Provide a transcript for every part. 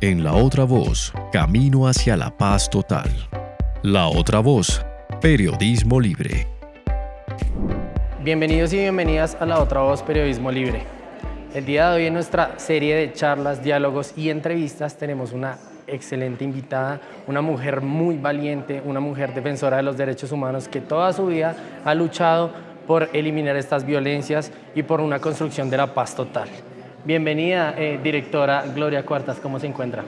En La Otra Voz, Camino hacia la Paz Total. La Otra Voz, Periodismo Libre. Bienvenidos y bienvenidas a La Otra Voz, Periodismo Libre. El día de hoy en nuestra serie de charlas, diálogos y entrevistas tenemos una excelente invitada, una mujer muy valiente, una mujer defensora de los derechos humanos que toda su vida ha luchado por eliminar estas violencias y por una construcción de la paz total. Bienvenida, eh, directora Gloria Cuartas, ¿cómo se encuentra?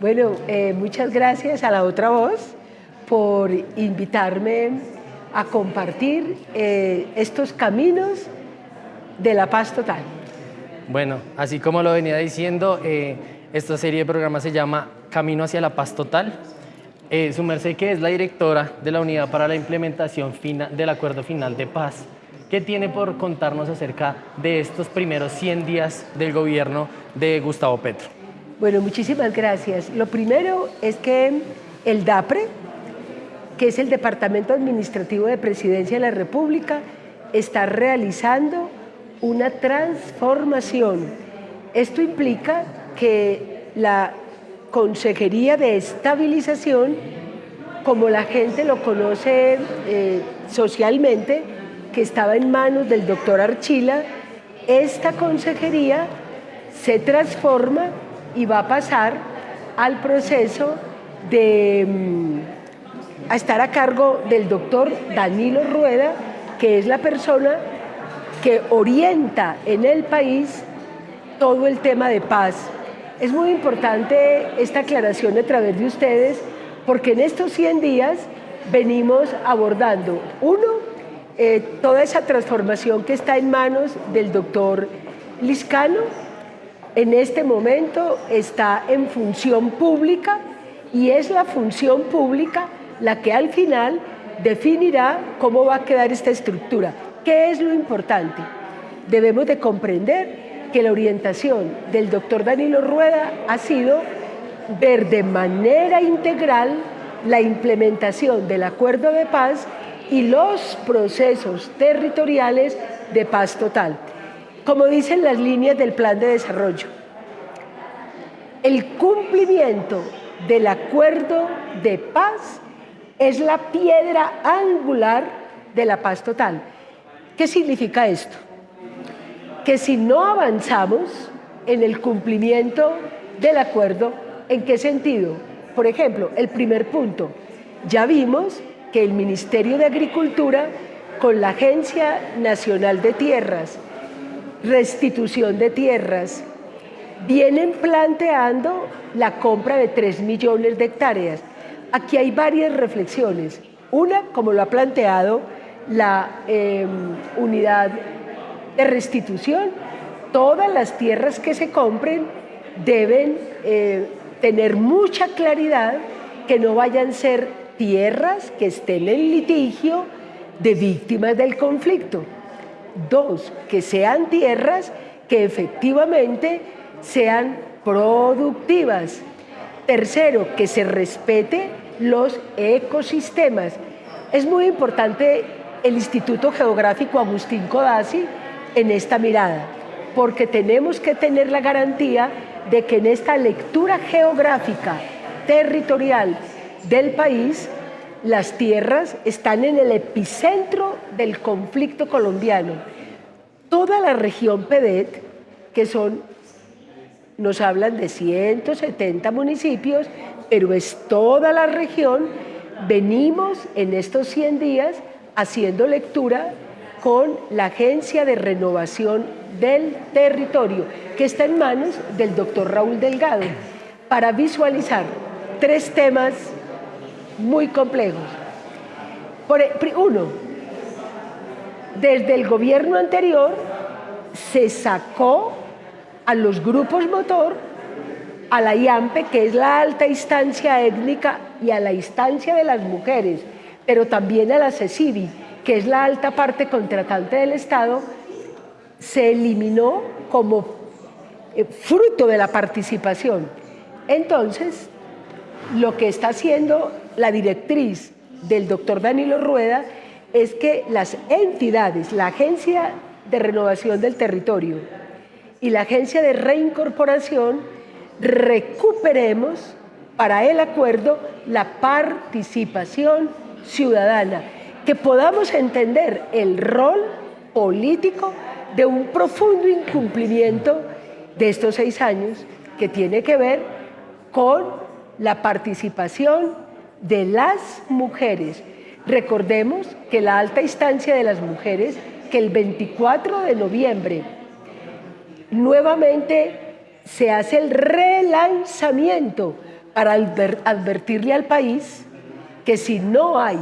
Bueno, eh, muchas gracias a La Otra Voz por invitarme a compartir eh, estos caminos de la paz total. Bueno, así como lo venía diciendo, esta serie de programas se llama Camino hacia la Paz Total. su merced que es la directora de la Unidad para la Implementación del Acuerdo Final de Paz. ¿Qué tiene por contarnos acerca de estos primeros 100 días del gobierno de Gustavo Petro? Bueno, muchísimas gracias. Lo primero es que el DAPRE, que es el Departamento Administrativo de Presidencia de la República, está realizando una transformación. Esto implica que la Consejería de Estabilización, como la gente lo conoce eh, socialmente, que estaba en manos del doctor Archila, esta consejería se transforma y va a pasar al proceso de mm, estar a cargo del doctor Danilo Rueda, que es la persona que orienta en el país todo el tema de paz. Es muy importante esta aclaración a través de ustedes, porque en estos 100 días venimos abordando, uno, eh, toda esa transformación que está en manos del doctor Liscano, en este momento está en función pública y es la función pública la que al final definirá cómo va a quedar esta estructura. ¿Qué es lo importante? Debemos de comprender que la orientación del doctor Danilo Rueda ha sido ver de manera integral la implementación del acuerdo de paz y los procesos territoriales de paz total. Como dicen las líneas del plan de desarrollo, el cumplimiento del acuerdo de paz es la piedra angular de la paz total. ¿Qué significa esto? Que si no avanzamos en el cumplimiento del acuerdo, ¿en qué sentido? Por ejemplo, el primer punto, ya vimos que el Ministerio de Agricultura con la Agencia Nacional de Tierras, restitución de tierras, vienen planteando la compra de 3 millones de hectáreas. Aquí hay varias reflexiones. Una, como lo ha planteado la em, unidad de restitución, todas las tierras que se compren deben eh, tener mucha claridad que no vayan a ser tierras que estén en litigio de víctimas del conflicto. Dos, que sean tierras que efectivamente sean productivas. Tercero, que se respete los ecosistemas. Es muy importante el Instituto Geográfico Agustín Codazzi en esta mirada, porque tenemos que tener la garantía de que en esta lectura geográfica, territorial del país, las tierras están en el epicentro del conflicto colombiano. Toda la región PEDET, que son, nos hablan de 170 municipios, pero es toda la región, venimos en estos 100 días haciendo lectura con la Agencia de Renovación del Territorio, que está en manos del doctor Raúl Delgado, para visualizar tres temas muy complejos. E, uno, desde el gobierno anterior se sacó a los grupos motor, a la IAMPE, que es la alta instancia étnica, y a la instancia de las mujeres, pero también a la CECIVI, que es la alta parte contratante del Estado, se eliminó como eh, fruto de la participación. Entonces, lo que está haciendo la directriz del doctor Danilo Rueda es que las entidades, la Agencia de Renovación del Territorio y la Agencia de Reincorporación recuperemos para el acuerdo la participación ciudadana, que podamos entender el rol político de un profundo incumplimiento de estos seis años que tiene que ver con la participación de las mujeres. Recordemos que la alta instancia de las mujeres, que el 24 de noviembre nuevamente se hace el relanzamiento para advertirle al país que si no hay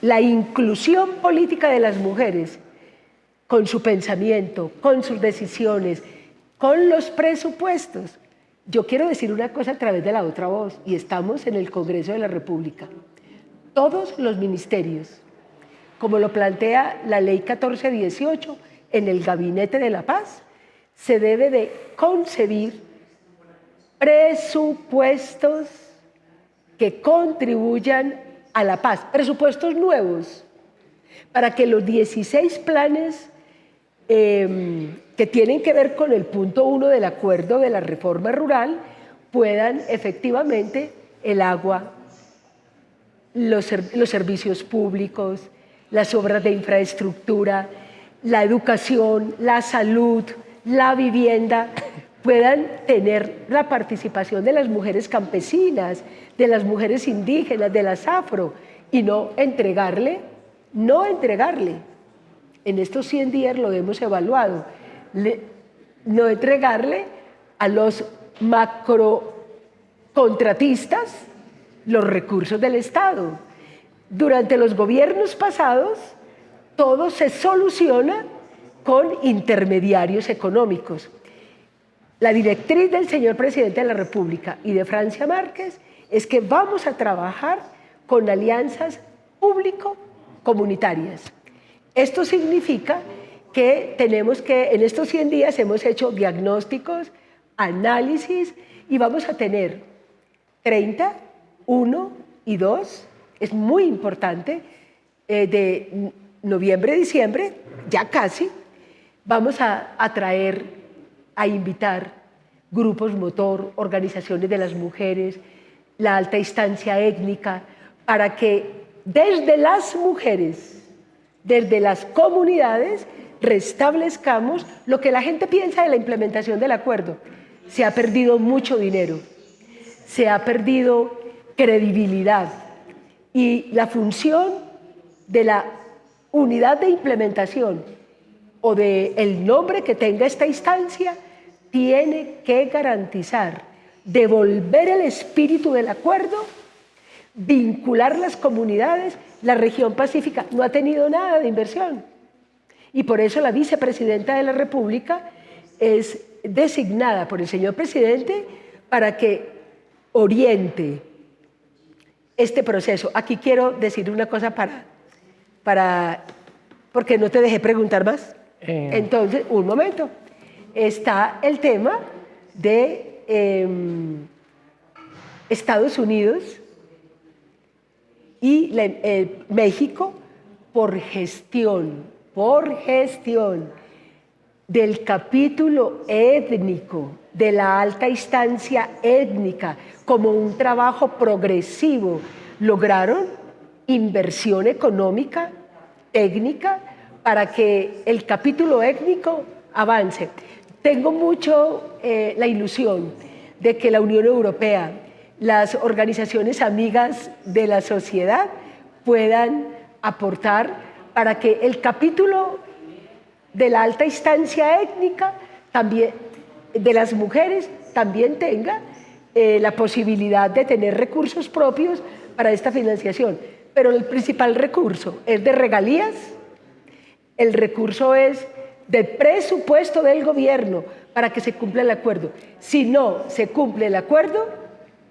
la inclusión política de las mujeres con su pensamiento, con sus decisiones, con los presupuestos. Yo quiero decir una cosa a través de la otra voz, y estamos en el Congreso de la República. Todos los ministerios, como lo plantea la Ley 1418 en el Gabinete de la Paz, se debe de concebir presupuestos que contribuyan a la paz, presupuestos nuevos, para que los 16 planes em, que tienen que ver con el punto uno del acuerdo de la reforma rural puedan efectivamente el agua, los, los servicios públicos, las obras de infraestructura, la educación, la salud, la vivienda, puedan tener la participación de las mujeres campesinas, de las mujeres indígenas, de las afro, y no entregarle, no entregarle. En estos 100 días lo hemos evaluado, no entregarle a los macrocontratistas los recursos del Estado. Durante los gobiernos pasados, todo se soluciona con intermediarios económicos. La directriz del señor presidente de la República y de Francia Márquez es que vamos a trabajar con alianzas público-comunitarias. Esto significa que tenemos que, en estos 100 días hemos hecho diagnósticos, análisis y vamos a tener 30, 1 y 2, es muy importante, eh, de noviembre, diciembre, ya casi, vamos a atraer a invitar grupos motor, organizaciones de las mujeres, la alta instancia étnica, para que desde las mujeres, desde las comunidades, restablezcamos lo que la gente piensa de la implementación del acuerdo. Se ha perdido mucho dinero, se ha perdido credibilidad y la función de la unidad de implementación o del el nombre que tenga esta instancia tiene que garantizar devolver el espíritu del acuerdo, vincular las comunidades. La región pacífica no ha tenido nada de inversión. Y por eso la vicepresidenta de la República es designada por el señor presidente para que oriente este proceso. Aquí quiero decir una cosa para, para porque no te dejé preguntar más. Eh. Entonces, un momento está el tema de em, Estados Unidos y eh, México por gestión, por gestión del capítulo étnico, de la alta instancia étnica, como un trabajo progresivo, lograron inversión económica, técnica, para que el capítulo étnico avance. Tengo mucho eh, la ilusión de que la Unión Europea, las organizaciones amigas de la sociedad puedan aportar para que el capítulo de la alta instancia étnica también, de las mujeres también tenga eh, la posibilidad de tener recursos propios para esta financiación. Pero el principal recurso es de regalías, el recurso es de presupuesto del gobierno para que se cumpla el acuerdo. Si no se cumple el acuerdo,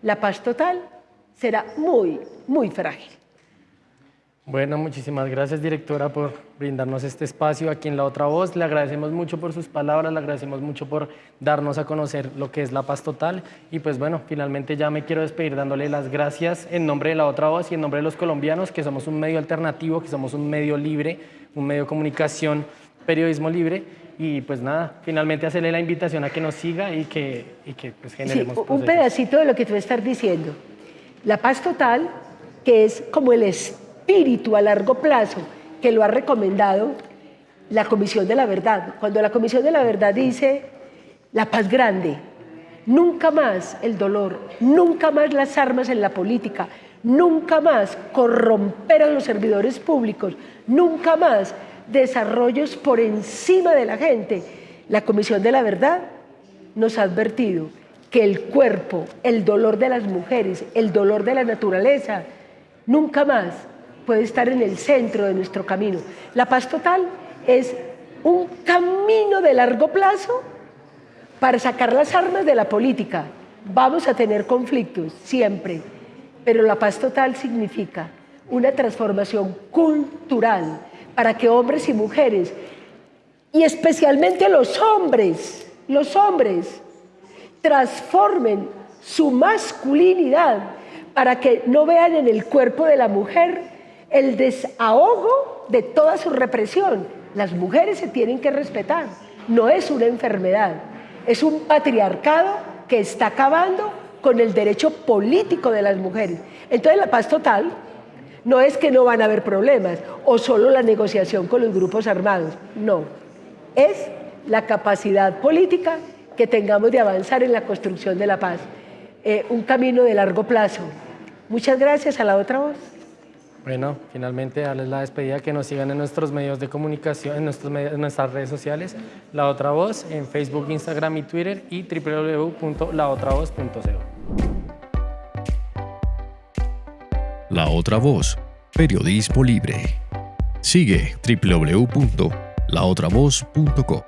la paz total será muy, muy frágil. Bueno, muchísimas gracias, directora, por brindarnos este espacio aquí en La Otra Voz. Le agradecemos mucho por sus palabras, le agradecemos mucho por darnos a conocer lo que es la paz total. Y pues bueno, finalmente ya me quiero despedir dándole las gracias en nombre de La Otra Voz y en nombre de los colombianos, que somos un medio alternativo, que somos un medio libre, un medio de comunicación periodismo libre y pues nada, finalmente hacerle la invitación a que nos siga y que, y que pues generemos sí, un pedacito de lo que tú estás diciendo. La paz total, que es como el espíritu a largo plazo que lo ha recomendado la Comisión de la Verdad. Cuando la Comisión de la Verdad dice la paz grande, nunca más el dolor, nunca más las armas en la política, nunca más corromper a los servidores públicos, nunca más desarrollos por encima de la gente. La Comisión de la Verdad nos ha advertido que el cuerpo, el dolor de las mujeres, el dolor de la naturaleza, nunca más puede estar en el centro de nuestro camino. La paz total es un camino de largo plazo para sacar las armas de la política. Vamos a tener conflictos siempre, pero la paz total significa una transformación cultural para que hombres y mujeres, y especialmente los hombres, los hombres, transformen su masculinidad para que no vean en el cuerpo de la mujer el desahogo de toda su represión. Las mujeres se tienen que respetar, no es una enfermedad, es un patriarcado que está acabando con el derecho político de las mujeres. Entonces la paz total no es que no van a haber problemas o solo la negociación con los grupos armados, no, es la capacidad política que tengamos de avanzar en la construcción de la paz. Eh, un camino de largo plazo. Muchas gracias a la otra voz. Bueno, finalmente darles la despedida, que nos sigan en nuestros medios de comunicación, en, en nuestras redes sociales, La Otra Voz, en Facebook, Instagram y Twitter y www.laotravoz.co. La Otra Voz, periodismo libre. Sigue www.laotravoz.co.